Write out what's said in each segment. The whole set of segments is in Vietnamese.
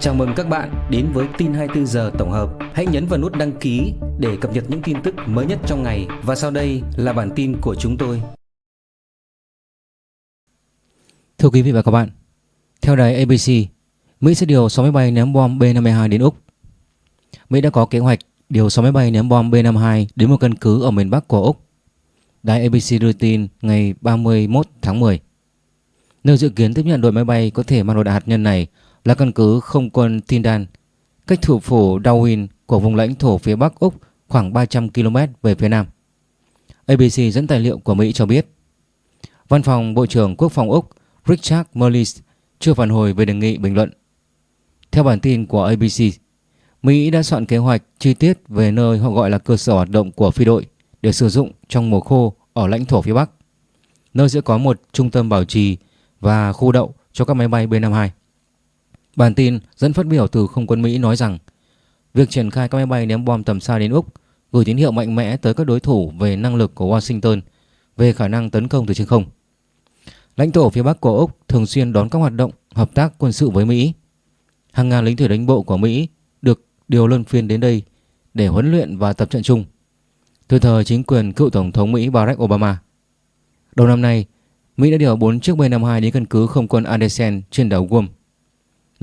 Chào mừng các bạn đến với tin 24 giờ tổng hợp. Hãy nhấn vào nút đăng ký để cập nhật những tin tức mới nhất trong ngày và sau đây là bản tin của chúng tôi. Thưa quý vị và các bạn, theo đài ABC, Mỹ sẽ điều 6 máy bay ném bom B-52 đến Úc. Mỹ đã có kế hoạch điều 6 máy bay ném bom B-52 đến một căn cứ ở miền Bắc của Úc. Đài ABC đưa tin ngày 31 tháng 10. Nơi dự kiến tiếp nhận đội máy bay có thể mang đồ đạn hạt nhân này là căn cứ không quân Tindan, cách thủ phủ Darwin của vùng lãnh thổ phía Bắc Úc khoảng 300 km về phía Nam. ABC dẫn tài liệu của Mỹ cho biết, Văn phòng Bộ trưởng Quốc phòng Úc Richard Marles chưa phản hồi về đề nghị bình luận. Theo bản tin của ABC, Mỹ đã soạn kế hoạch chi tiết về nơi họ gọi là cơ sở hoạt động của phi đội để sử dụng trong mùa khô ở lãnh thổ phía Bắc, nơi sẽ có một trung tâm bảo trì và khu đậu cho các máy bay B-52. Bản tin dẫn phát biểu từ không quân Mỹ nói rằng việc triển khai các máy bay ném bom tầm xa đến Úc gửi tín hiệu mạnh mẽ tới các đối thủ về năng lực của Washington về khả năng tấn công từ trên không. Lãnh thổ phía Bắc của Úc thường xuyên đón các hoạt động hợp tác quân sự với Mỹ. Hàng ngàn lính thủy đánh bộ của Mỹ được điều luân phiên đến đây để huấn luyện và tập trận chung. Từ thời chính quyền cựu Tổng thống Mỹ Barack Obama. Đầu năm nay, Mỹ đã điều 4 chiếc B-52 đến căn cứ không quân Andersen trên đảo Guam.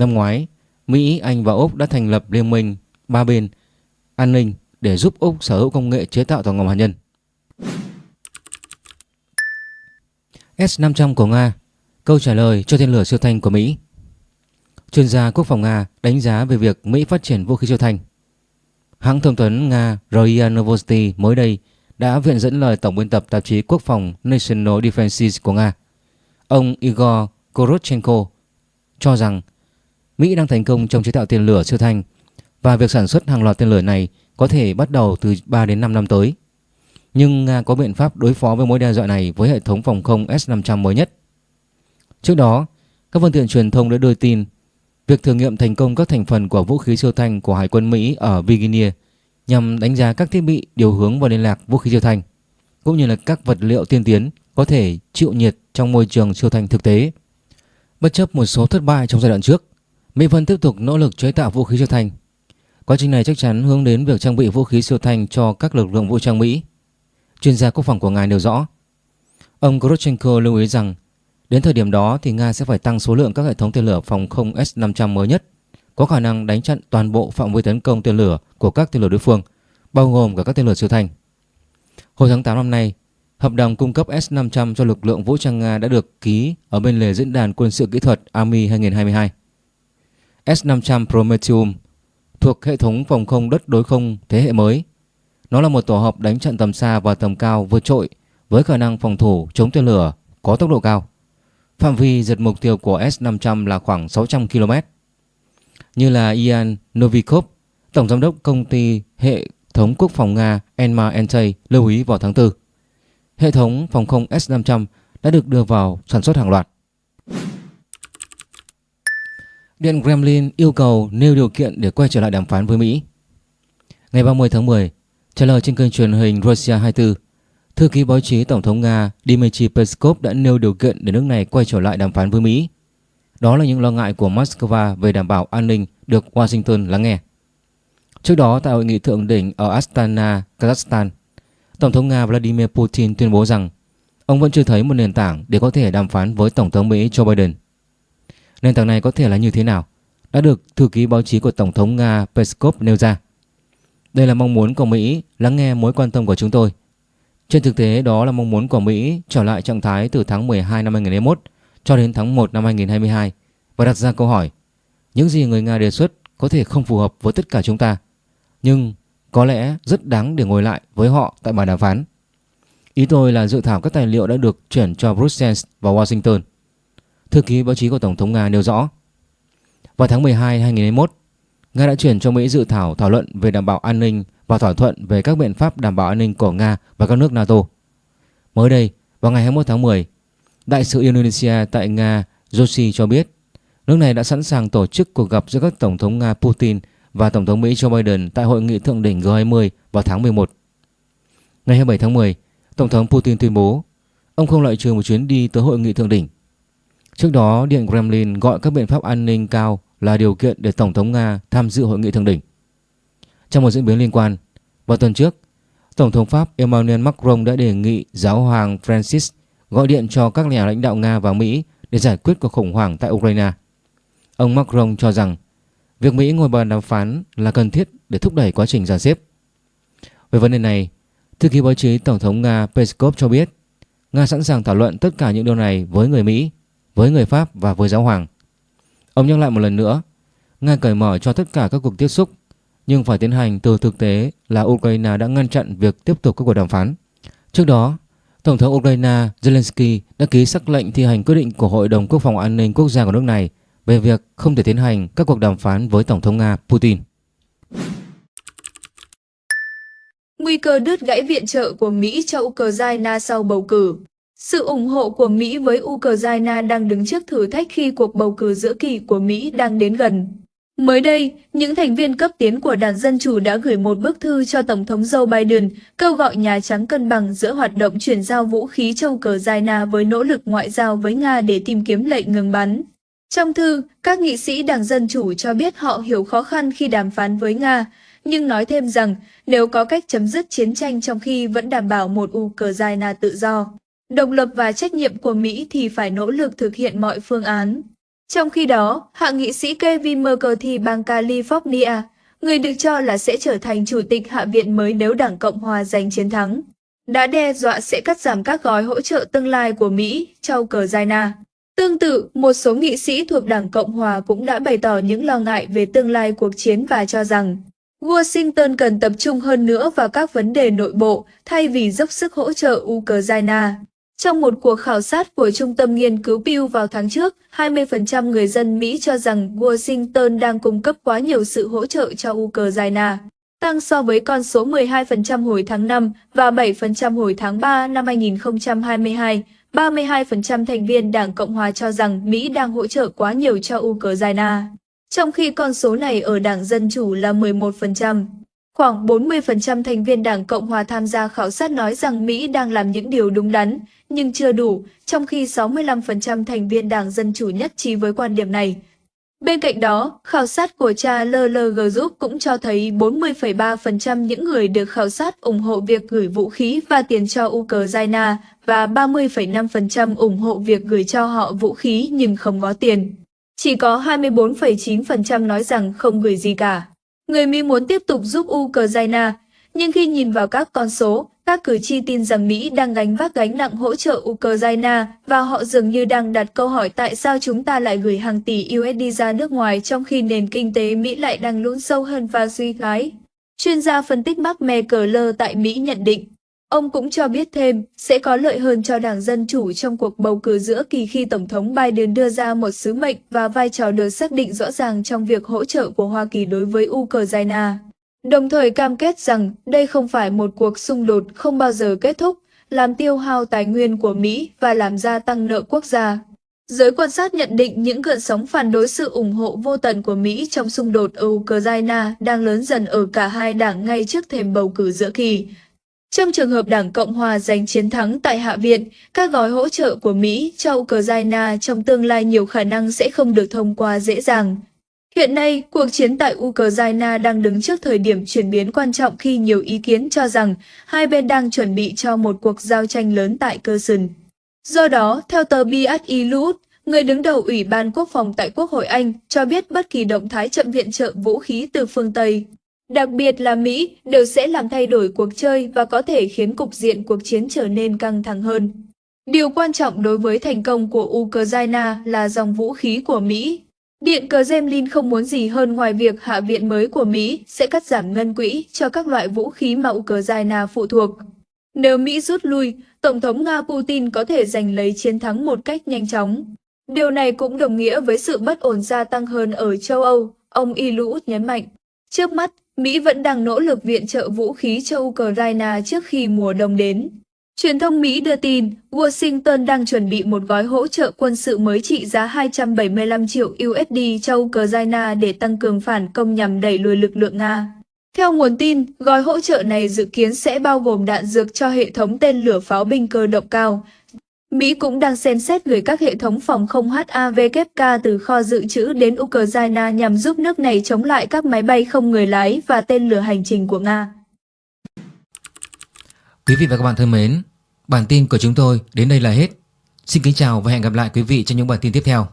Năm ngoái, Mỹ, Anh và Úc đã thành lập liên minh ba bên an ninh để giúp Úc sở hữu công nghệ chế tạo tàu ngầm hạt nhân. S-500 của Nga Câu trả lời cho tên lửa siêu thanh của Mỹ Chuyên gia quốc phòng Nga đánh giá về việc Mỹ phát triển vũ khí siêu thanh. Hãng thông tấn Nga Roya Novosti mới đây đã viện dẫn lời Tổng biên tập tạp chí Quốc phòng National Defenses của Nga, ông Igor Korotchenko, cho rằng Mỹ đang thành công trong chế tạo tên lửa siêu thanh và việc sản xuất hàng loạt tên lửa này có thể bắt đầu từ 3 đến 5 năm tới. Nhưng Nga có biện pháp đối phó với mối đe dọa này với hệ thống phòng không S-500 mới nhất. Trước đó, các phương tiện truyền thông đã đưa tin việc thử nghiệm thành công các thành phần của vũ khí siêu thanh của Hải quân Mỹ ở Virginia nhằm đánh giá các thiết bị điều hướng và liên lạc vũ khí siêu thanh cũng như là các vật liệu tiên tiến có thể chịu nhiệt trong môi trường siêu thanh thực tế. Bất chấp một số thất bại trong giai đoạn trước, Mỹ vẫn tiếp tục nỗ lực chế tạo vũ khí siêu thanh. Quá trình này chắc chắn hướng đến việc trang bị vũ khí siêu thanh cho các lực lượng vũ trang Mỹ. Chuyên gia quốc phòng của ngài nêu rõ. Ông Grotchenko lưu ý rằng đến thời điểm đó thì Nga sẽ phải tăng số lượng các hệ thống tên lửa phòng không S-500 mới nhất, có khả năng đánh chặn toàn bộ phạm vi tấn công tên lửa của các tên lửa đối phương, bao gồm cả các tên lửa siêu thanh. Hồi tháng 8 năm nay, hợp đồng cung cấp S-500 cho lực lượng vũ trang Nga đã được ký ở bên lề diễn đàn quân sự kỹ thuật Army 2022. S-500 Prometheum thuộc hệ thống phòng không đất đối không thế hệ mới. Nó là một tổ hợp đánh trận tầm xa và tầm cao vượt trội với khả năng phòng thủ chống tên lửa có tốc độ cao. Phạm vi giật mục tiêu của S-500 là khoảng 600 km. Như là Ian Novikov, Tổng Giám đốc Công ty Hệ thống Quốc phòng Nga Enma Entei lưu ý vào tháng 4. Hệ thống phòng không S-500 đã được đưa vào sản xuất hàng loạt. Điện Kremlin yêu cầu nêu điều kiện để quay trở lại đàm phán với Mỹ. Ngày 30 tháng 10, trả lời trên kênh truyền hình Russia 24, thư ký báo chí Tổng thống Nga Dmitry Peskov đã nêu điều kiện để nước này quay trở lại đàm phán với Mỹ. Đó là những lo ngại của Moscow về đảm bảo an ninh được Washington lắng nghe. Trước đó tại hội nghị thượng đỉnh ở Astana, Kazakhstan, Tổng thống Nga Vladimir Putin tuyên bố rằng ông vẫn chưa thấy một nền tảng để có thể đàm phán với Tổng thống Mỹ Joe Biden. Nền tảng này có thể là như thế nào? Đã được thư ký báo chí của Tổng thống Nga Peskov nêu ra. Đây là mong muốn của Mỹ lắng nghe mối quan tâm của chúng tôi. Trên thực tế, đó là mong muốn của Mỹ trở lại trạng thái từ tháng 12 năm 2021 cho đến tháng 1 năm 2022 và đặt ra câu hỏi, những gì người Nga đề xuất có thể không phù hợp với tất cả chúng ta, nhưng có lẽ rất đáng để ngồi lại với họ tại bàn đàm phán. Ý tôi là dự thảo các tài liệu đã được chuyển cho Brussels và Washington Thư ký báo chí của Tổng thống Nga nêu rõ. Vào tháng 12 2021, Nga đã chuyển cho Mỹ dự thảo thảo luận về đảm bảo an ninh và thỏa thuận về các biện pháp đảm bảo an ninh của Nga và các nước NATO. Mới đây, vào ngày 21 tháng 10, Đại sứ Indonesia tại Nga Joshi cho biết nước này đã sẵn sàng tổ chức cuộc gặp giữa các Tổng thống Nga Putin và Tổng thống Mỹ Joe Biden tại hội nghị thượng đỉnh G20 vào tháng 11. Ngày 27 tháng 10, Tổng thống Putin tuyên bố ông không loại trừ một chuyến đi tới hội nghị thượng đỉnh Trước đó, Điện Kremlin gọi các biện pháp an ninh cao là điều kiện để Tổng thống Nga tham dự hội nghị thượng đỉnh. Trong một diễn biến liên quan, vào tuần trước, Tổng thống Pháp Emmanuel Macron đã đề nghị giáo hoàng Francis gọi điện cho các nhà lãnh đạo Nga và Mỹ để giải quyết cuộc khủng hoảng tại Ukraine. Ông Macron cho rằng việc Mỹ ngồi bàn đàm phán là cần thiết để thúc đẩy quá trình giàn xếp. Về vấn đề này, thư ký báo chí Tổng thống Nga Peskov cho biết Nga sẵn sàng thảo luận tất cả những điều này với người Mỹ, với người Pháp và với giáo hoàng. Ông nhắc lại một lần nữa, Nga cởi mở cho tất cả các cuộc tiếp xúc, nhưng phải tiến hành từ thực tế là Ukraine đã ngăn chặn việc tiếp tục các cuộc đàm phán. Trước đó, Tổng thống Ukraine Zelensky đã ký sắc lệnh thi hành quyết định của Hội đồng Quốc phòng An ninh Quốc gia của nước này về việc không thể tiến hành các cuộc đàm phán với Tổng thống Nga Putin. Nguy cơ đứt gãy viện trợ của Mỹ cho Ukraine sau bầu cử sự ủng hộ của Mỹ với Ukraine đang đứng trước thử thách khi cuộc bầu cử giữa kỳ của Mỹ đang đến gần. Mới đây, những thành viên cấp tiến của Đảng Dân Chủ đã gửi một bức thư cho Tổng thống Joe Biden kêu gọi Nhà Trắng cân bằng giữa hoạt động chuyển giao vũ khí cho Ukraine với nỗ lực ngoại giao với Nga để tìm kiếm lệnh ngừng bắn. Trong thư, các nghị sĩ Đảng Dân Chủ cho biết họ hiểu khó khăn khi đàm phán với Nga, nhưng nói thêm rằng nếu có cách chấm dứt chiến tranh trong khi vẫn đảm bảo một Ukraine tự do, độc lập và trách nhiệm của Mỹ thì phải nỗ lực thực hiện mọi phương án. Trong khi đó, hạ nghị sĩ Kevin McCarthy bang California, người được cho là sẽ trở thành chủ tịch Hạ viện mới nếu Đảng Cộng Hòa giành chiến thắng, đã đe dọa sẽ cắt giảm các gói hỗ trợ tương lai của Mỹ cho Ukraine. Tương tự, một số nghị sĩ thuộc Đảng Cộng Hòa cũng đã bày tỏ những lo ngại về tương lai cuộc chiến và cho rằng Washington cần tập trung hơn nữa vào các vấn đề nội bộ thay vì dốc sức hỗ trợ Ukraine. Trong một cuộc khảo sát của Trung tâm Nghiên cứu Pew vào tháng trước, 20% người dân Mỹ cho rằng Washington đang cung cấp quá nhiều sự hỗ trợ cho Ukraine, tăng so với con số 12% hồi tháng 5 và 7% hồi tháng 3 năm 2022. 32% thành viên Đảng Cộng Hòa cho rằng Mỹ đang hỗ trợ quá nhiều cho Ukraine, trong khi con số này ở Đảng Dân Chủ là 11%. Khoảng 40% thành viên Đảng Cộng Hòa tham gia khảo sát nói rằng Mỹ đang làm những điều đúng đắn, nhưng chưa đủ, trong khi 65% thành viên Đảng Dân Chủ nhất trí với quan điểm này. Bên cạnh đó, khảo sát của cha LLG Group cũng cho thấy 40,3% những người được khảo sát ủng hộ việc gửi vũ khí và tiền cho Ukraine và 30,5% ủng hộ việc gửi cho họ vũ khí nhưng không có tiền. Chỉ có 24,9% nói rằng không gửi gì cả. Người Mỹ muốn tiếp tục giúp Ukraine, nhưng khi nhìn vào các con số, các cử tri tin rằng Mỹ đang gánh vác gánh nặng hỗ trợ Ukraine và họ dường như đang đặt câu hỏi tại sao chúng ta lại gửi hàng tỷ USD ra nước ngoài trong khi nền kinh tế Mỹ lại đang lún sâu hơn và suy thoái. Chuyên gia phân tích Mark Meckler tại Mỹ nhận định, ông cũng cho biết thêm sẽ có lợi hơn cho Đảng Dân Chủ trong cuộc bầu cử giữa kỳ khi Tổng thống Biden đưa ra một sứ mệnh và vai trò được xác định rõ ràng trong việc hỗ trợ của Hoa Kỳ đối với Ukraine đồng thời cam kết rằng đây không phải một cuộc xung đột không bao giờ kết thúc, làm tiêu hao tài nguyên của Mỹ và làm gia tăng nợ quốc gia. Giới quan sát nhận định những gợn sóng phản đối sự ủng hộ vô tận của Mỹ trong xung đột ở Ukraine đang lớn dần ở cả hai đảng ngay trước thềm bầu cử giữa kỳ. Trong trường hợp Đảng Cộng Hòa giành chiến thắng tại Hạ viện, các gói hỗ trợ của Mỹ cho Ukraine trong tương lai nhiều khả năng sẽ không được thông qua dễ dàng. Hiện nay, cuộc chiến tại Ukraine đang đứng trước thời điểm chuyển biến quan trọng khi nhiều ý kiến cho rằng hai bên đang chuẩn bị cho một cuộc giao tranh lớn tại Kherson. Do đó, theo tờ BSI Lut, người đứng đầu Ủy ban Quốc phòng tại Quốc hội Anh cho biết bất kỳ động thái chậm viện trợ vũ khí từ phương Tây, đặc biệt là Mỹ, đều sẽ làm thay đổi cuộc chơi và có thể khiến cục diện cuộc chiến trở nên căng thẳng hơn. Điều quan trọng đối với thành công của Ukraine là dòng vũ khí của Mỹ Điện Kremlin không muốn gì hơn ngoài việc Hạ viện mới của Mỹ sẽ cắt giảm ngân quỹ cho các loại vũ khí mà Ukraine phụ thuộc. Nếu Mỹ rút lui, Tổng thống Nga Putin có thể giành lấy chiến thắng một cách nhanh chóng. Điều này cũng đồng nghĩa với sự bất ổn gia tăng hơn ở châu Âu, ông Ilut nhấn mạnh. Trước mắt, Mỹ vẫn đang nỗ lực viện trợ vũ khí cho Ukraine trước khi mùa đông đến. Truyền thông Mỹ đưa tin, Washington đang chuẩn bị một gói hỗ trợ quân sự mới trị giá 275 triệu USD cho Ukraine để tăng cường phản công nhằm đẩy lùi lực lượng Nga. Theo nguồn tin, gói hỗ trợ này dự kiến sẽ bao gồm đạn dược cho hệ thống tên lửa pháo binh cơ động cao, Mỹ cũng đang xem xét gửi các hệ thống phòng không HAVK từ kho dự trữ đến Ukraine nhằm giúp nước này chống lại các máy bay không người lái và tên lửa hành trình của Nga. Quý vị và các bạn thân mến, bản tin của chúng tôi đến đây là hết. Xin kính chào và hẹn gặp lại quý vị trong những bản tin tiếp theo.